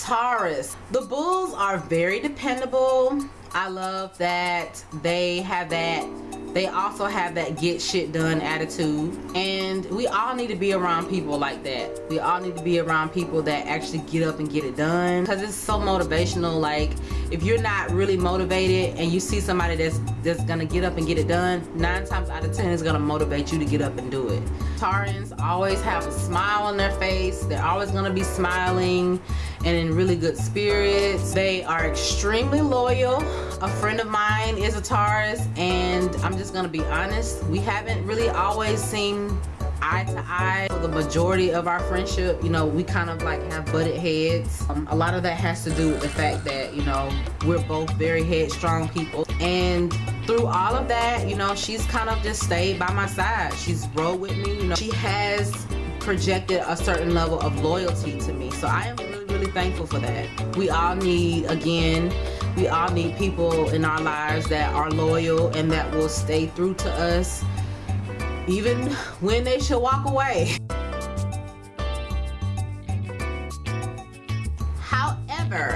Taurus. The Bulls are very dependable. I love that they have that they also have that get shit done attitude. And we all need to be around people like that. We all need to be around people that actually get up and get it done. Because it's so motivational like if you're not really motivated and you see somebody that's that's gonna get up and get it done nine times out of ten is gonna motivate you to get up and do it. Taurans always have a smile on their face. They're always gonna be smiling and in really good spirits. They are extremely loyal. A friend of mine is a Taurus and I'm just gonna be honest we haven't really always seen eye to eye. For the majority of our friendship you know we kind of like have butted heads. Um, a lot of that has to do with the fact that you know we're both very headstrong people. And through all of that you know she's kind of just stayed by my side. She's rode with me you know. She has projected a certain level of loyalty to me. So I am really really thankful for that we all need again we all need people in our lives that are loyal and that will stay through to us even when they should walk away. However,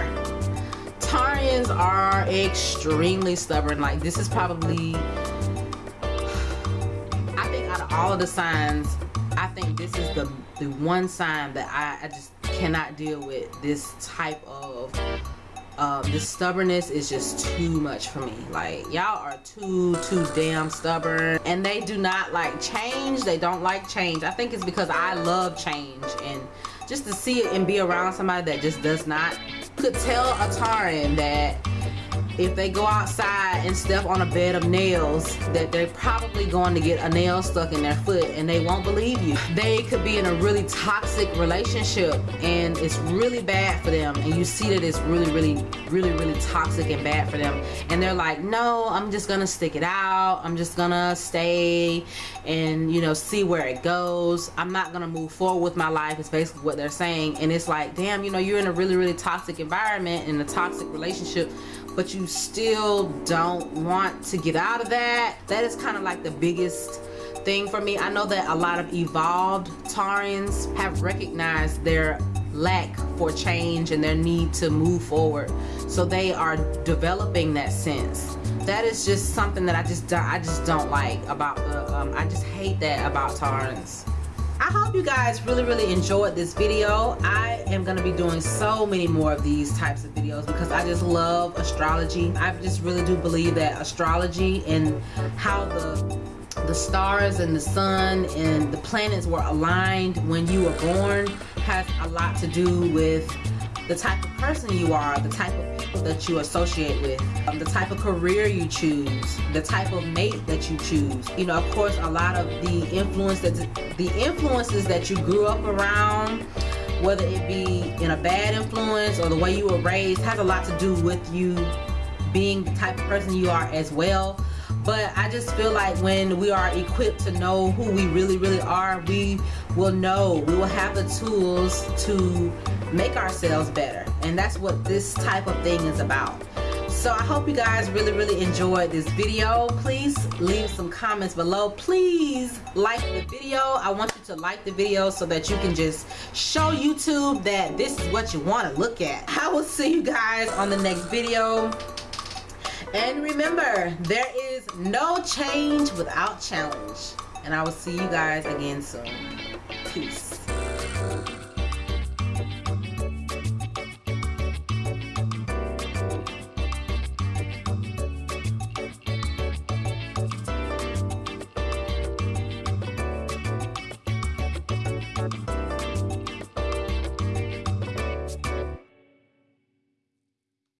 Taurians are extremely stubborn. Like this is probably, I think out of all of the signs, I think this is the, the one sign that I, I just cannot deal with this type of um, this stubbornness is just too much for me. Like y'all are too too damn stubborn. And they do not like change. They don't like change. I think it's because I love change. And just to see it and be around somebody that just does not could tell a Tauran that if they go outside and step on a bed of nails that they're probably going to get a nail stuck in their foot and they won't believe you. They could be in a really toxic relationship and it's really bad for them and you see that it's really really really really toxic and bad for them. And they're like no I'm just gonna stick it out. I'm just gonna stay and you know see where it goes. I'm not gonna move forward with my life is basically what they're saying. And it's like damn you know you're in a really really toxic environment in a toxic relationship but you still don't want to get out of that. That is kind of like the biggest thing for me. I know that a lot of evolved Taurans have recognized their lack for change and their need to move forward. So they are developing that sense. That is just something that I just I just don't like about the um, I just hate that about Taurans I hope you guys really really enjoyed this video. I am gonna be doing so many more of these types of videos because I just love astrology. I just really do believe that astrology and how the the stars and the sun and the planets were aligned when you were born has a lot to do with the type of person you are, the type of that you associate with, um, the type of career you choose, the type of mate that you choose. You know, of course, a lot of the influence that the influences that you grew up around, whether it be in a bad influence or the way you were raised, has a lot to do with you being the type of person you are as well but I just feel like when we are equipped to know who we really really are we will know. We will have the tools to make ourselves better. And that's what this type of thing is about. So I hope you guys really really enjoyed this video. Please leave some comments below. Please like the video. I want you to like the video so that you can just show YouTube that this is what you want to look at. I will see you guys on the next video and remember, there is no change without challenge. And I will see you guys again soon. Peace.